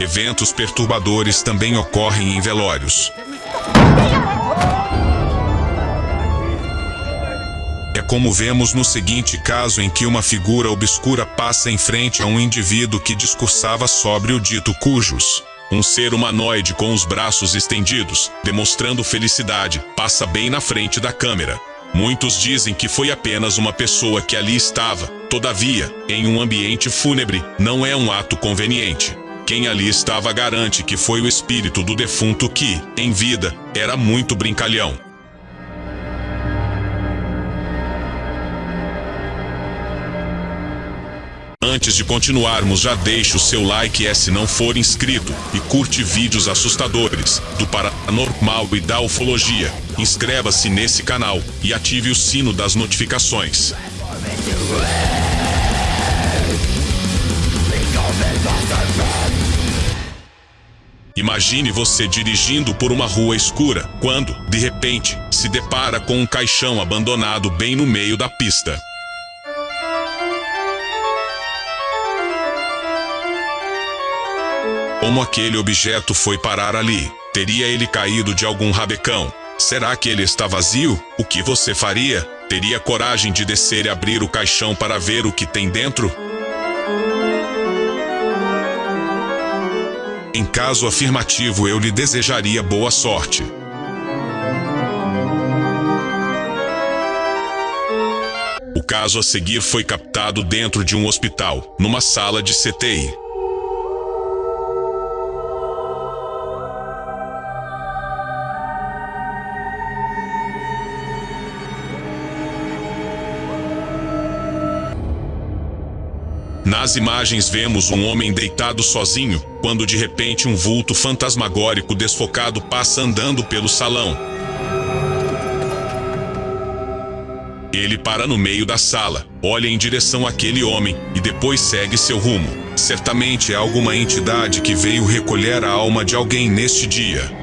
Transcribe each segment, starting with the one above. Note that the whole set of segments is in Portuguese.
Eventos perturbadores também ocorrem em velórios. É como vemos no seguinte caso em que uma figura obscura passa em frente a um indivíduo que discursava sobre o dito cujos. Um ser humanoide com os braços estendidos, demonstrando felicidade, passa bem na frente da câmera. Muitos dizem que foi apenas uma pessoa que ali estava. Todavia, em um ambiente fúnebre, não é um ato conveniente. Quem ali estava garante que foi o espírito do defunto que, em vida, era muito brincalhão. Antes de continuarmos, já deixe o seu like é se não for inscrito e curte vídeos assustadores do paranormal e da ufologia. Inscreva-se nesse canal e ative o sino das notificações. Imagine você dirigindo por uma rua escura, quando, de repente, se depara com um caixão abandonado bem no meio da pista. Como aquele objeto foi parar ali? Teria ele caído de algum rabecão? Será que ele está vazio? O que você faria? Teria coragem de descer e abrir o caixão para ver o que tem dentro? Em caso afirmativo, eu lhe desejaria boa sorte. O caso a seguir foi captado dentro de um hospital, numa sala de CTI. Nas imagens vemos um homem deitado sozinho, quando de repente um vulto fantasmagórico desfocado passa andando pelo salão. Ele para no meio da sala, olha em direção àquele homem e depois segue seu rumo. Certamente é alguma entidade que veio recolher a alma de alguém neste dia.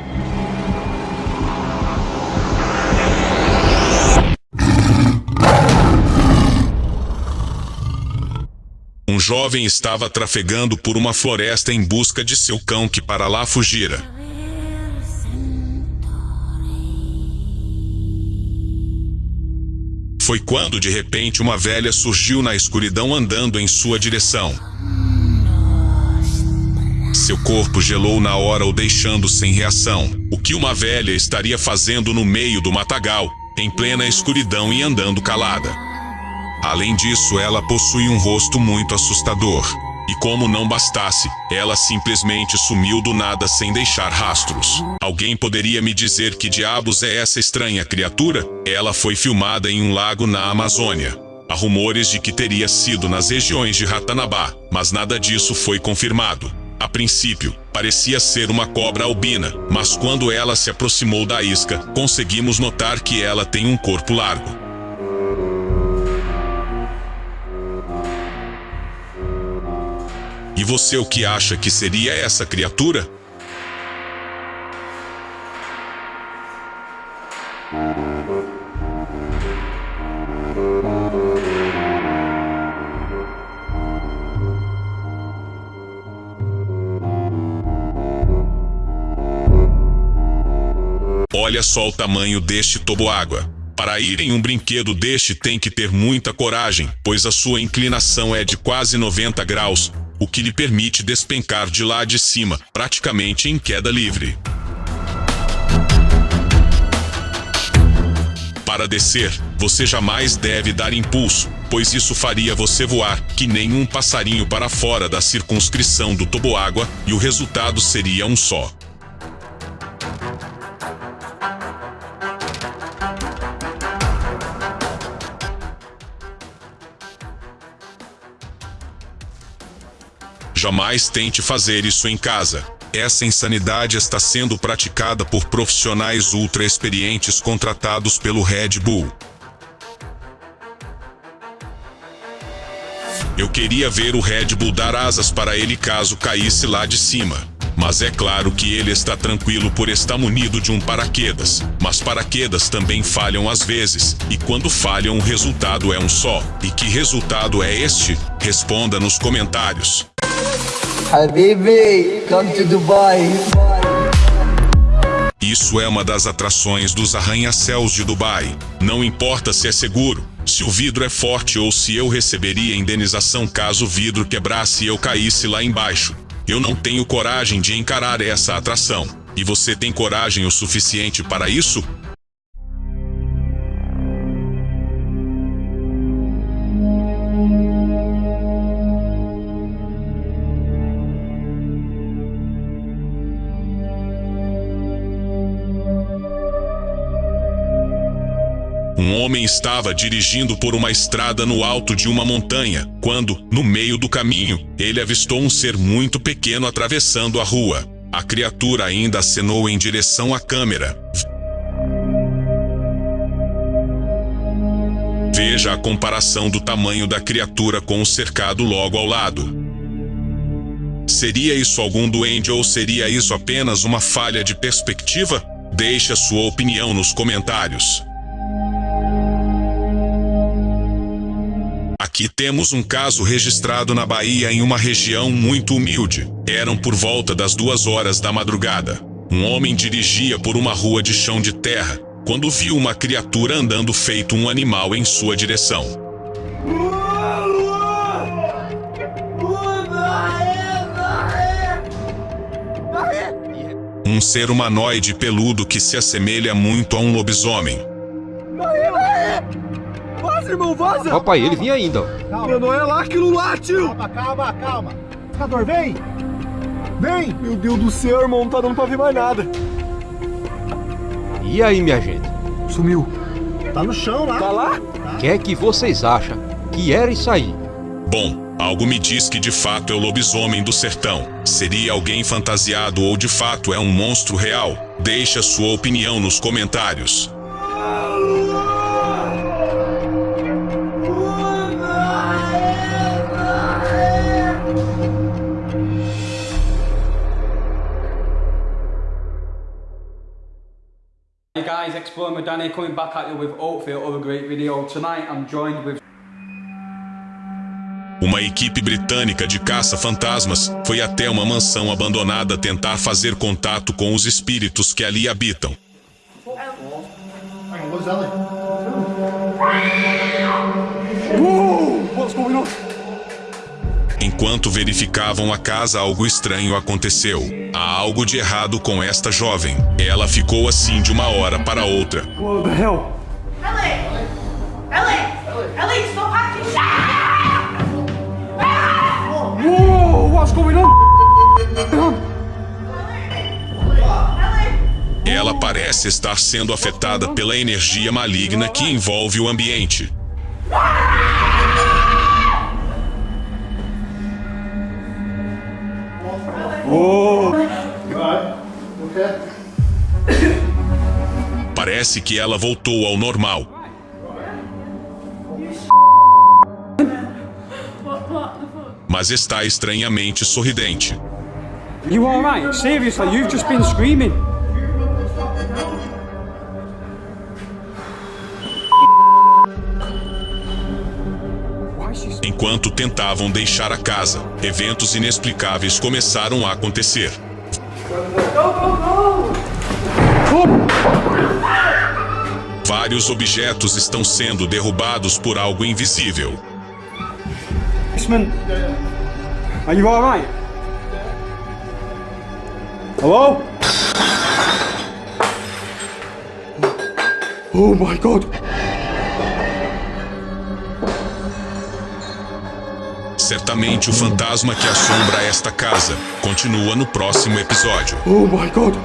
Jovem estava trafegando por uma floresta em busca de seu cão que para lá fugira. Foi quando de repente uma velha surgiu na escuridão andando em sua direção. Seu corpo gelou na hora o deixando sem reação. O que uma velha estaria fazendo no meio do matagal, em plena escuridão e andando calada? Além disso, ela possui um rosto muito assustador. E como não bastasse, ela simplesmente sumiu do nada sem deixar rastros. Alguém poderia me dizer que diabos é essa estranha criatura? Ela foi filmada em um lago na Amazônia. Há rumores de que teria sido nas regiões de Ratanabá, mas nada disso foi confirmado. A princípio, parecia ser uma cobra albina, mas quando ela se aproximou da isca, conseguimos notar que ela tem um corpo largo. E você o que acha que seria essa criatura? Olha só o tamanho deste toboágua. Para ir em um brinquedo deste tem que ter muita coragem, pois a sua inclinação é de quase 90 graus, o que lhe permite despencar de lá de cima, praticamente em queda livre. Para descer, você jamais deve dar impulso, pois isso faria você voar que nem um passarinho para fora da circunscrição do toboágua e o resultado seria um só. Jamais tente fazer isso em casa. Essa insanidade está sendo praticada por profissionais ultra experientes contratados pelo Red Bull. Eu queria ver o Red Bull dar asas para ele caso caísse lá de cima. Mas é claro que ele está tranquilo por estar munido de um paraquedas. Mas paraquedas também falham às vezes, e quando falham o resultado é um só. E que resultado é este? Responda nos comentários. Habibi, come to Dubai. Isso é uma das atrações dos arranha-céus de Dubai. Não importa se é seguro, se o vidro é forte ou se eu receberia indenização caso o vidro quebrasse e eu caísse lá embaixo. Eu não tenho coragem de encarar essa atração. E você tem coragem o suficiente para isso? Um homem estava dirigindo por uma estrada no alto de uma montanha, quando, no meio do caminho, ele avistou um ser muito pequeno atravessando a rua. A criatura ainda acenou em direção à câmera. Veja a comparação do tamanho da criatura com o cercado logo ao lado. Seria isso algum duende ou seria isso apenas uma falha de perspectiva? Deixe a sua opinião nos comentários. Aqui temos um caso registrado na Bahia em uma região muito humilde. Eram por volta das duas horas da madrugada. Um homem dirigia por uma rua de chão de terra quando viu uma criatura andando feito um animal em sua direção. Um ser humanoide peludo que se assemelha muito a um lobisomem. Vaza, irmão, vaza! Papai, ele vinha ainda. Meu, não é lá aquilo lá, tio! Calma, calma, calma. Pescador, vem! Vem! Meu Deus do céu, irmão, não tá dando pra ver mais nada. E aí, minha gente? Sumiu. Tá no chão lá. Tá lá? O que é que vocês acham que era isso aí? Bom, algo me diz que de fato é o lobisomem do sertão. Seria alguém fantasiado ou de fato é um monstro real? Deixe a sua opinião nos comentários. Danny coming back at you with hopefully another great video. Tonight I'm joined with Uma equipe britânica de caça-fantasmas foi até uma mansão abandonada tentar fazer contato com os espíritos que ali habitam. What's Enquanto verificavam a casa, algo estranho aconteceu. Há algo de errado com esta jovem. Ela ficou assim de uma hora para outra. What the hell? Ellie! Ellie! Ellie, stop acting! Ah! Whoa, what's going on? Ellie! Ela parece estar sendo afetada pela energia maligna que envolve o ambiente. Parece que ela voltou ao normal. Mas está estranhamente sorridente. You alright? Seriously, you've just been screaming. Enquanto tentavam deixar a casa, eventos inexplicáveis começaram a acontecer. Vários objetos estão sendo derrubados por algo invisível. policeman? Are you alright? Hello? Oh my god. Certamente o fantasma que assombra esta casa continua no próximo episódio. Oh my god.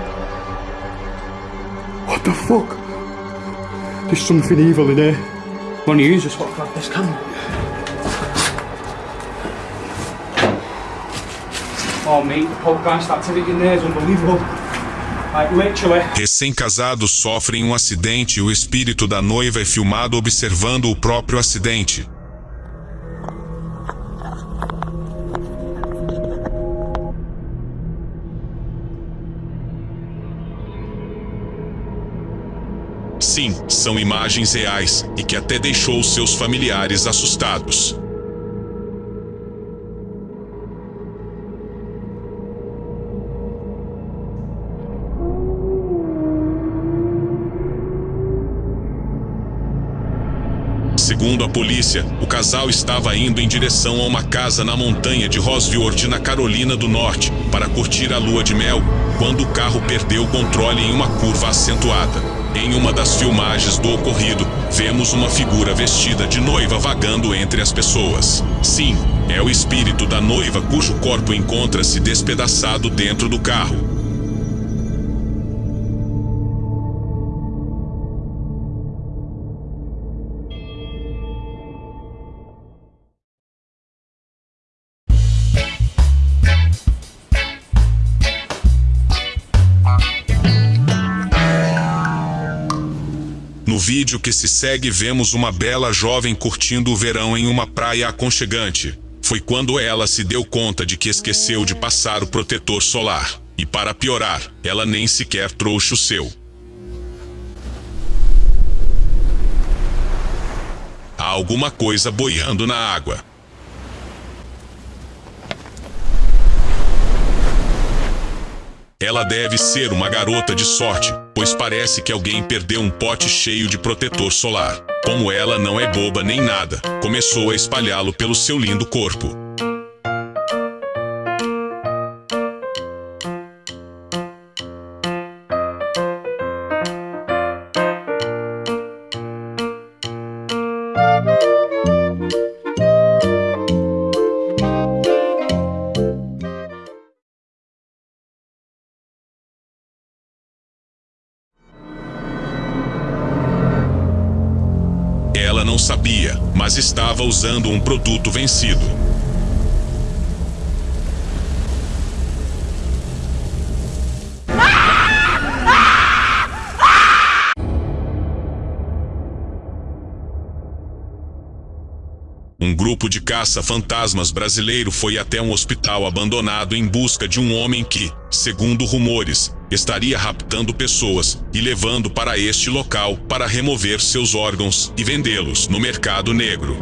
What the fuck? There's something evil in here. One of you just want to grab this camera. Oh mate, the poltergeist activity in there is unbelievable. Recém-casados sofrem um acidente e o espírito da noiva é filmado observando o próprio acidente. Sim, são imagens reais e que até deixou seus familiares assustados. Segundo a polícia, o casal estava indo em direção a uma casa na montanha de Rosewood, na Carolina do Norte, para curtir a lua de mel, quando o carro perdeu o controle em uma curva acentuada. Em uma das filmagens do ocorrido, vemos uma figura vestida de noiva vagando entre as pessoas. Sim, é o espírito da noiva cujo corpo encontra-se despedaçado dentro do carro. Vídeo que se segue, vemos uma bela jovem curtindo o verão em uma praia aconchegante. Foi quando ela se deu conta de que esqueceu de passar o protetor solar. E para piorar, ela nem sequer trouxe o seu. Há alguma coisa boiando na água. Ela deve ser uma garota de sorte, pois parece que alguém perdeu um pote cheio de protetor solar. Como ela não é boba nem nada, começou a espalhá-lo pelo seu lindo corpo. Sabia, mas estava usando um produto vencido. Um grupo de caça-fantasmas brasileiro foi até um hospital abandonado em busca de um homem que, segundo rumores, estaria raptando pessoas e levando para este local para remover seus órgãos e vendê-los no mercado negro.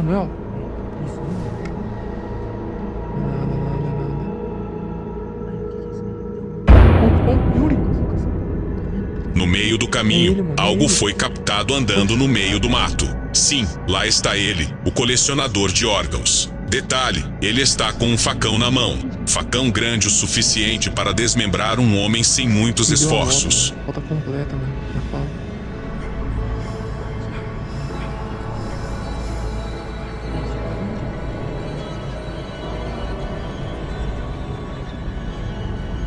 No meio do caminho, algo foi captado andando no meio do mato. Sim, lá está ele, o colecionador de órgãos. Detalhe, ele está com um facão na mão. Facão grande o suficiente para desmembrar um homem sem muitos esforços. Volta completa, mano. Já falo.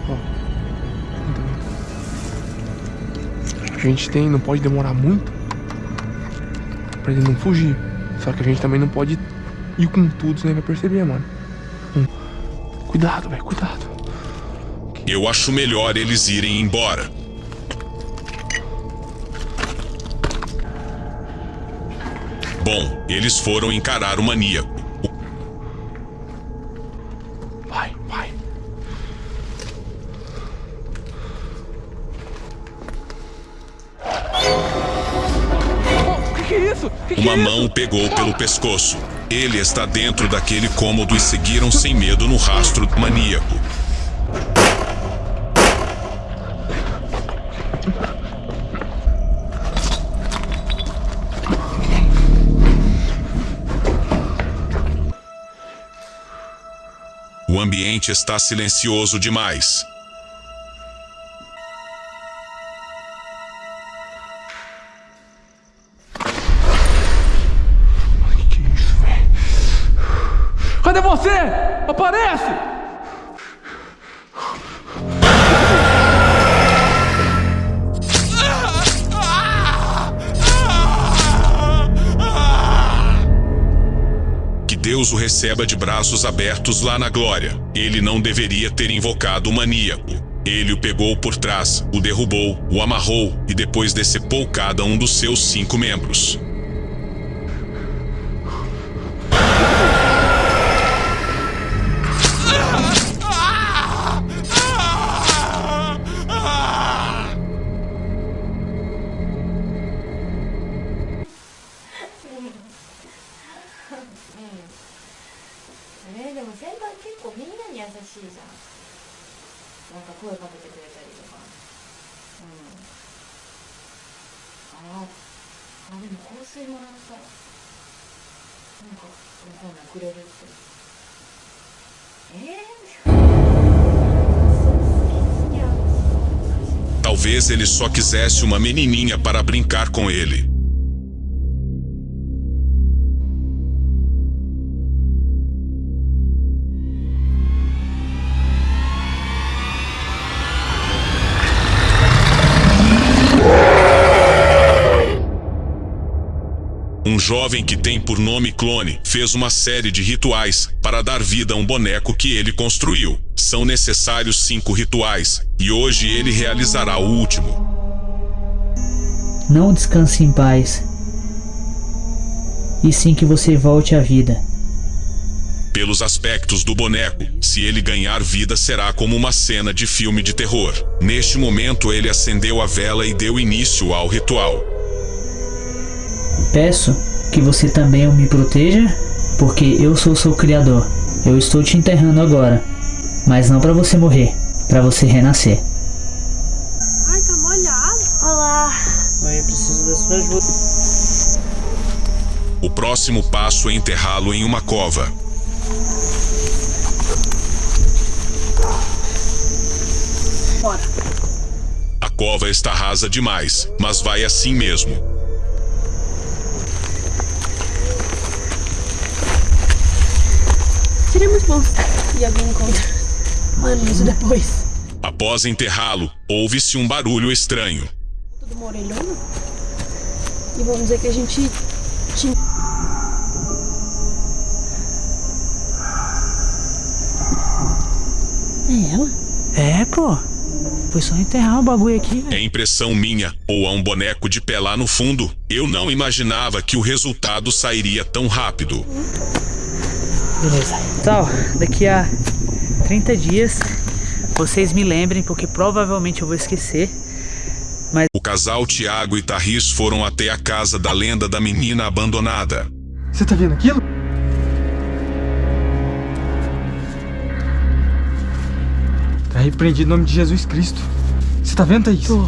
Ó. Então, A gente tem, não pode demorar muito pra ele não fugir. Só que a gente também não pode ir com tudo, ele vai perceber, mano. Hum. Cuidado, velho, cuidado. Eu acho melhor eles irem embora. Bom, eles foram encarar o maníaco. Vai, vai. O que, que é isso? Que que Uma é mão isso? pegou pelo pescoço. Ele está dentro daquele cômodo e seguiram sem medo no rastro maníaco. O ambiente está silencioso demais. Deus o receba de braços abertos lá na glória. Ele não deveria ter invocado o maníaco. Ele o pegou por trás, o derrubou, o amarrou e depois decepou cada um dos seus cinco membros. Talvez ele só quisesse uma menininha para brincar com ele. Um jovem que tem por nome Clone fez uma série de rituais para dar vida a um boneco que ele construiu. São necessários cinco rituais e hoje ele realizará o último. Não descanse em paz. E sim que você volte à vida. Pelos aspectos do boneco, se ele ganhar vida será como uma cena de filme de terror. Neste momento ele acendeu a vela e deu início ao ritual. Peço que você também me proteja, porque eu sou seu criador. Eu estou te enterrando agora, mas não para você morrer, para você renascer. Ai, tá molhado. Olá. Mãe, eu preciso da sua ajuda. O próximo passo é enterrá-lo em uma cova. Bora. A cova está rasa demais, mas vai assim mesmo. Seria muito bom se alguém encontra. Mano, isso depois. Após enterrá-lo, ouve-se um barulho estranho. Tudo uma orelhona. E vamos dizer que a gente tinha. É ela? É, pô. Foi só enterrar o bagulho aqui, É impressão minha ou há um boneco de pé lá no fundo? Eu não imaginava que o resultado sairia tão rápido. Beleza. Então, daqui a 30 dias, vocês me lembrem, porque provavelmente eu vou esquecer. O casal Tiago e Tarris foram até a casa da lenda da menina abandonada. Você tá vendo aquilo? Tá repreendido em nome de Jesus Cristo. Você tá vendo, Thaís? Tô.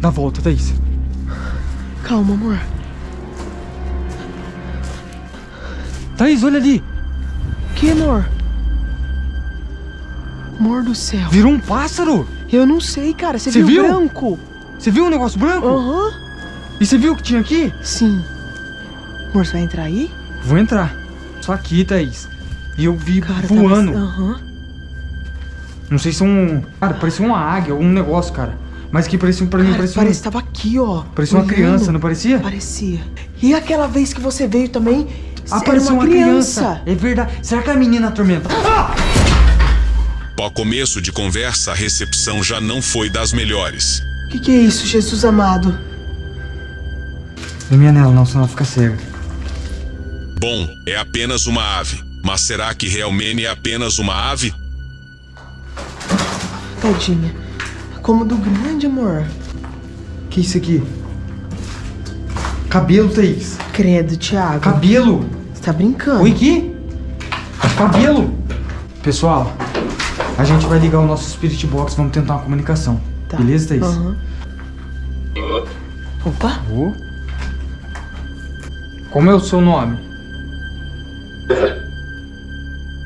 Dá volta, Thaís. Calma, amor. Thaís, olha ali. Que, amor? Amor do céu. Virou um pássaro. Eu não sei, cara. Você viu, viu? branco? Você viu o negócio branco? Aham. E você viu o que tinha aqui? Sim. Amor, você vai entrar aí? Vou entrar. Só aqui, Thaís. E eu vi Cara, voando. Tava... Aham. Não sei se é um... Cara, parecia uma águia, algum negócio, cara. Mas que parecia pra mim, Cara, parecia, parece um... que tava aqui, ó. parecia uma criança, não parecia? Parecia. E aquela vez que você veio também, era parecia uma, criança. É verdade. Será que a menina atormenta? Ah! Ao começo de conversa, a recepção já não foi das melhores. O que, que é isso, Jesus amado? Não é minha nela não, senão ela fica cega. Bom, é apenas uma ave. Mas será que realmente é apenas uma ave? Tadinha. Cômodo grande, amor. Que isso aqui? Cabelo, Thaís. Credo, Thiago. Cabelo. Você tá brincando? Oi, que? Cabelo. Pessoal, a gente vai ligar o nosso Spirit Box, vamos tentar uma comunicação. Tá. Beleza, Thaís? Aham. Opa. Ô. Como é o seu nome?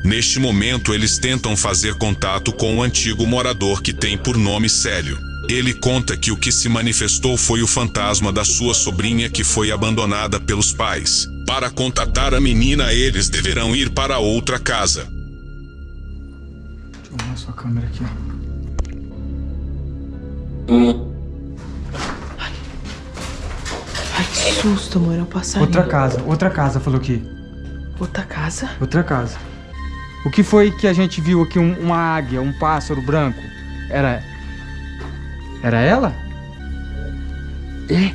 Neste momento, eles tentam fazer contato com o antigo morador que tem por nome Célio. Ele conta que o que se manifestou foi o fantasma da sua sobrinha que foi abandonada pelos pais. Para contatar a menina, eles deverão ir para outra casa. Sua câmera aqui. Ai, que susto, amor. É o passarinho. Outra casa, outra casa, falou aqui. Outra casa? Outra casa. O que foi que a gente viu aqui? Um- uma águia, um pássaro branco? Era. Era ela? É.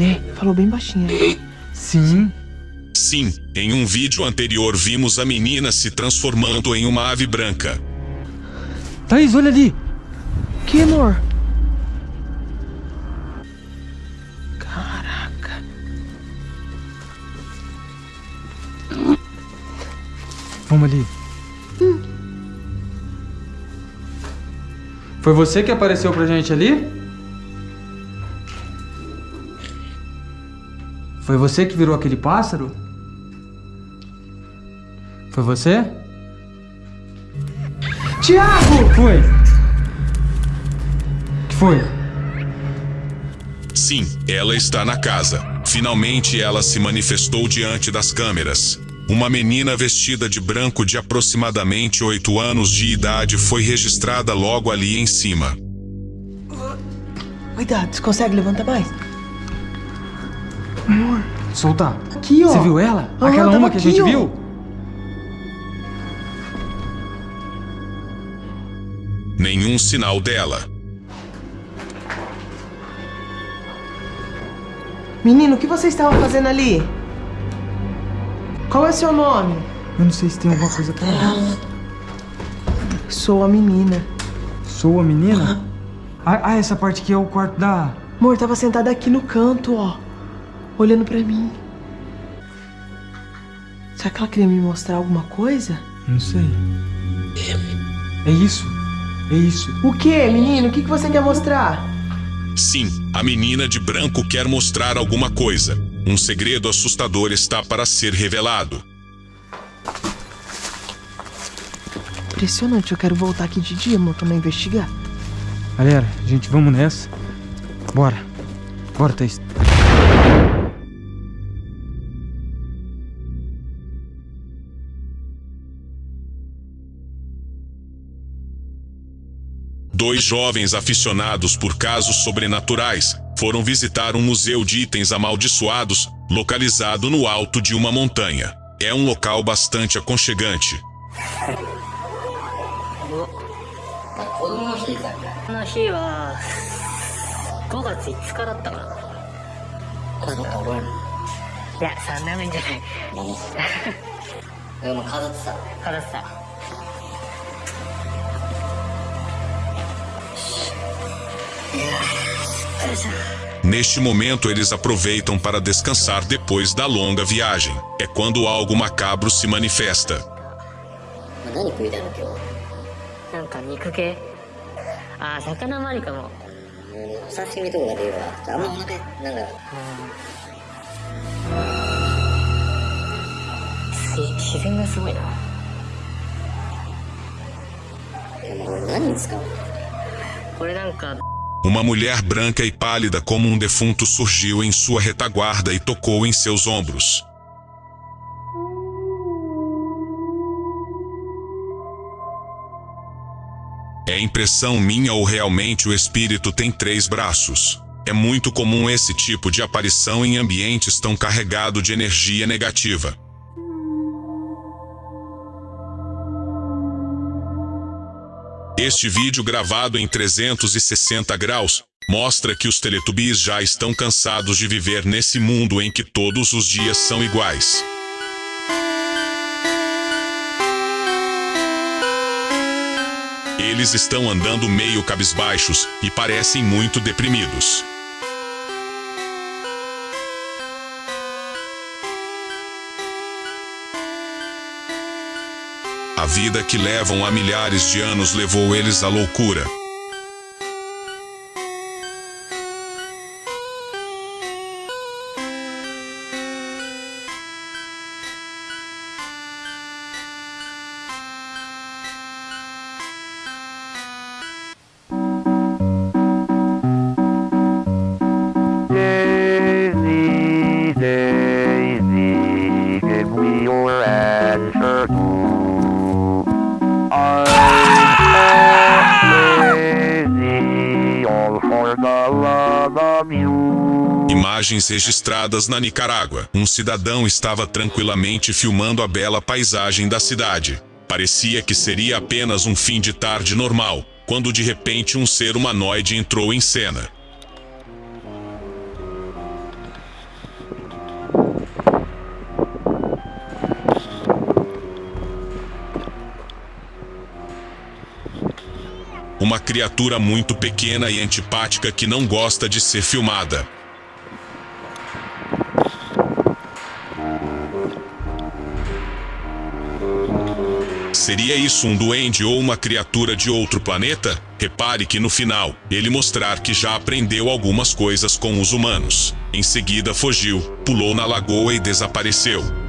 É. Falou bem baixinho. aí. Sim. Sim, em um vídeo anterior vimos a menina se transformando em uma ave branca. Thaís, olha ali. Que, amor? Caraca. Vamos ali. Foi você que apareceu pra gente ali? Foi você que virou aquele pássaro? Foi você? Tiago! Foi. que foi? Sim, ela está na casa. Finalmente ela se manifestou diante das câmeras. Uma menina vestida de branco de aproximadamente 8 anos de idade foi registrada logo ali em cima. Cuidado, você consegue levantar mais? Soltar. Aqui, ó. Você viu ela? Aham, Aquela uma que a aqui, gente ó. viu? Nenhum sinal dela. Menino, o que você estava fazendo ali? Qual é seu nome? Eu não sei se tem alguma coisa pra ela. Sou a menina. Sou a menina? Ah, ah, essa parte aqui é o quarto da. Amor, tava sentada aqui no canto, ó. Olhando pra mim. Será que ela queria me mostrar alguma coisa? Não sei. É isso. É isso. O que, menino? O que, que você quer mostrar? Sim, a menina de branco quer mostrar alguma coisa. Um segredo assustador está para ser revelado. Impressionante, eu quero voltar aqui de dia, amor, pra investigar. Galera, gente, vamos nessa. Bora. Bora, Thaís. Dois jovens aficionados por casos sobrenaturais foram visitar um museu de itens amaldiçoados localizado no alto de uma montanha. É um local bastante aconchegante. Neste momento, eles aproveitam para descansar depois da longa viagem. É quando algo macabro se manifesta. 何食いたいの今日なんか肉系ああ魚もありかもお刺身とかが出るわあんまお腹なんだすげえ自然がすごいなでもこれ何に使うのこれなんか uma mulher branca e pálida como um defunto surgiu em sua retaguarda e tocou em seus ombros. É impressão minha ou realmente o espírito tem três braços? É muito comum esse tipo de aparição em ambientes tão carregado de energia negativa. Este vídeo gravado em 360 graus mostra que os Teletubbies já estão cansados de viver nesse mundo em que todos os dias são iguais. Eles estão andando meio cabisbaixos e parecem muito deprimidos. A vida que levam há milhares de anos levou eles à loucura. Imagens registradas na Nicarágua. Um cidadão estava tranquilamente filmando a bela paisagem da cidade. Parecia que seria apenas um fim de tarde normal, quando de repente um ser humanoide entrou em cena. Uma criatura muito pequena e antipática que não gosta de ser filmada. Seria isso um duende ou uma criatura de outro planeta? Repare que no final, ele mostrar que já aprendeu algumas coisas com os humanos. Em seguida fugiu, pulou na lagoa e desapareceu.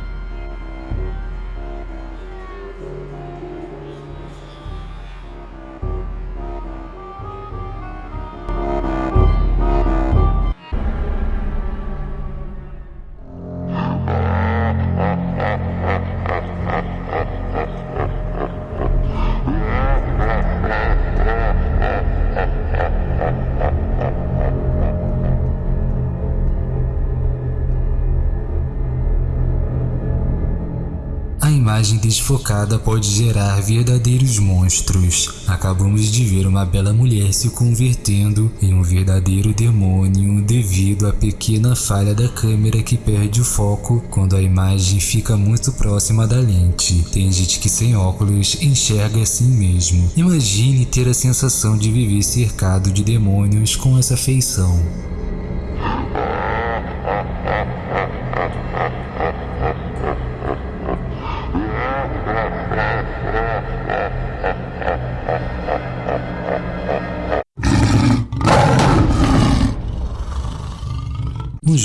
Pode gerar verdadeiros monstros. Acabamos de ver uma bela mulher se convertendo em um verdadeiro demônio devido à pequena falha da câmera que perde o foco quando a imagem fica muito próxima da lente. Tem gente que sem óculos enxerga assim mesmo. Imagine ter a sensação de viver cercado de demônios com essa feição.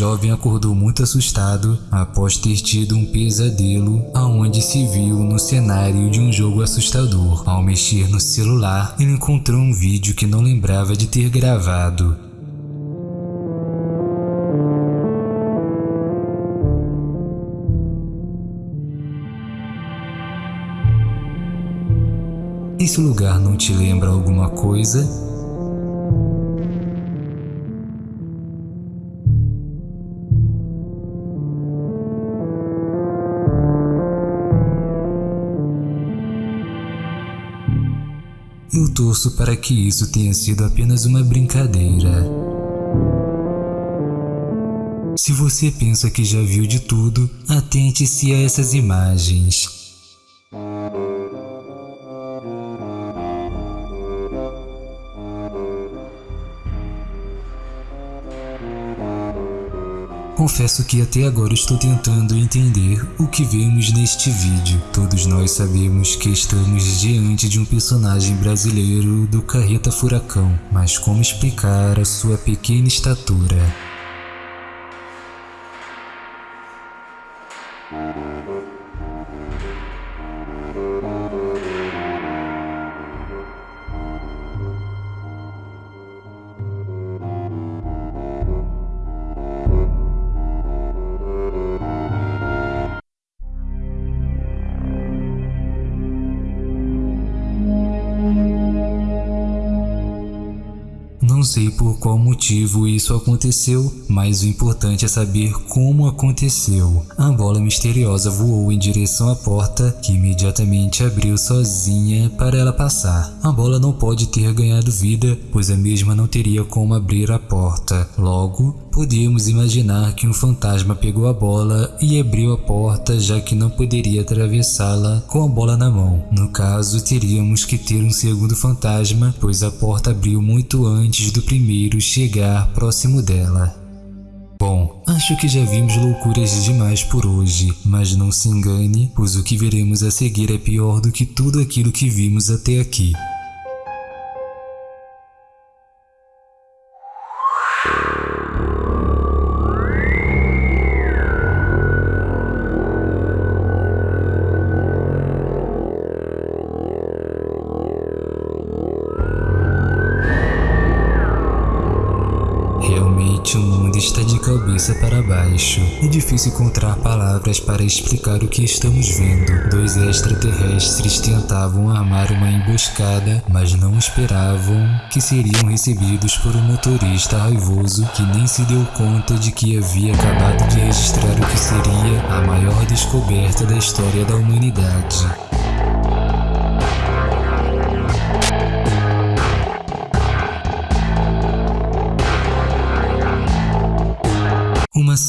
Jovem acordou muito assustado após ter tido um pesadelo aonde se viu no cenário de um jogo assustador. Ao mexer no celular, ele encontrou um vídeo que não lembrava de ter gravado. Esse lugar não te lembra alguma coisa? Torço para que isso tenha sido apenas uma brincadeira. Se você pensa que já viu de tudo, atente-se a essas imagens. Confesso que até agora estou tentando entender o que vemos neste vídeo. Todos nós sabemos que estamos diante de um personagem brasileiro do Carreta Furacão, mas como explicar a sua pequena estatura? Sei por qual motivo isso aconteceu, mas o importante é saber como aconteceu. A bola misteriosa voou em direção à porta, que imediatamente abriu sozinha para ela passar. A bola não pode ter ganhado vida, pois a mesma não teria como abrir a porta. Logo, podemos imaginar que um fantasma pegou a bola e abriu a porta, já que não poderia atravessá-la com a bola na mão. No caso, teríamos que ter um segundo fantasma, pois a porta abriu muito antes do primeiro chegar próximo dela. Bom, acho que já vimos loucuras demais por hoje, mas não se engane, pois o que veremos a seguir é pior do que tudo aquilo que vimos até aqui. É difícil encontrar palavras para explicar o que estamos vendo. Dois extraterrestres tentavam armar uma emboscada, mas não esperavam que seriam recebidos por um motorista raivoso que nem se deu conta de que havia acabado de registrar o que seria a maior descoberta da história da humanidade.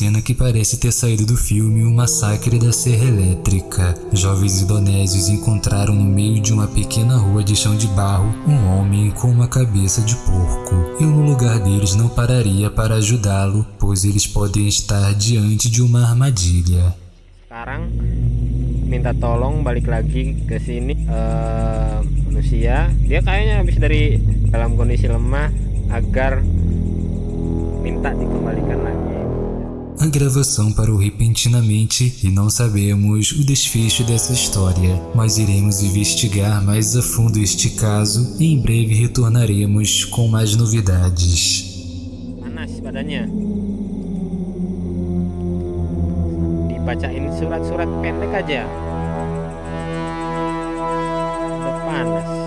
Cena que parece ter saído do filme O Massacre da Serra Elétrica. Jovens indonésios encontraram no meio de uma pequena rua de chão de barro um homem com uma cabeça de porco. Eu no lugar deles não pararia para ajudá-lo, pois eles podem estar diante de uma armadilha. Sekarang minta tolong balik lagi ke sini eh, manusia. Dia kayaknya habis dari dalam kondisi lemah agar minta dikembalikan. A gravação parou repentinamente e não sabemos o desfecho dessa história, mas iremos investigar mais a fundo este caso e em breve retornaremos com mais novidades. Dibacain surat-surat pendek aja. Udah panas.